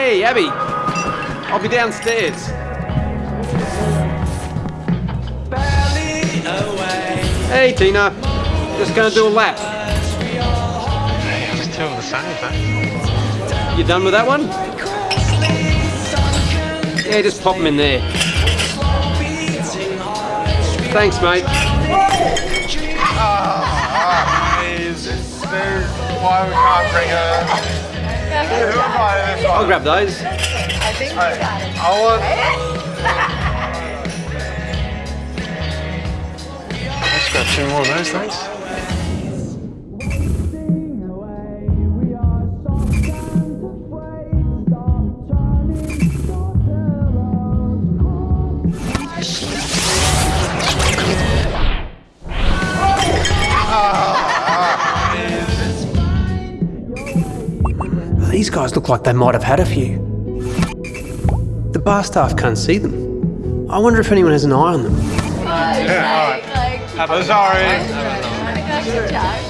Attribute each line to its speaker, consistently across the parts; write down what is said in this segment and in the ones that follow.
Speaker 1: Hey, Abby. I'll be downstairs. Hey, Tina. Just gonna do a lap.
Speaker 2: Yeah, just two of the same, eh?
Speaker 1: You done with that one? Yeah, just pop them in there. Thanks, mate.
Speaker 2: Is there why we can't bring her? Who invited this
Speaker 1: I'll
Speaker 2: one?
Speaker 1: grab those.
Speaker 2: I want. Let's grab two more of those, thanks. Ah.
Speaker 1: These guys look like they might have had a few. The bar staff can't see them. I wonder if anyone has an eye on them.
Speaker 2: Oh, sorry.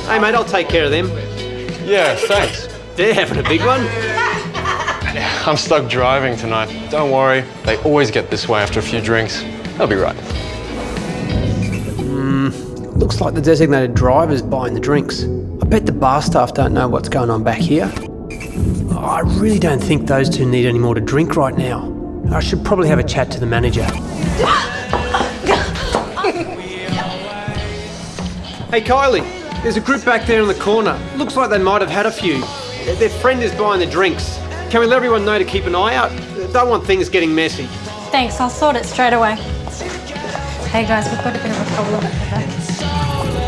Speaker 1: Hey, mate, I'll take care of them.
Speaker 2: Yeah, thanks.
Speaker 1: They're having a big one.
Speaker 2: I'm stuck driving tonight. Don't worry, they always get this way after a few drinks. They'll be right.
Speaker 1: Looks like the designated driver's buying the drinks. I bet the bar staff don't know what's going on back here. I really don't think those two need any more to drink right now. I should probably have a chat to the manager. hey, Kylie, there's a group back there in the corner. Looks like they might have had a few. Their friend is buying the drinks. Can we let everyone know to keep an eye out? Don't want things getting messy.
Speaker 3: Thanks, I'll sort it straight away. Hey guys, we've got a bit of a problem.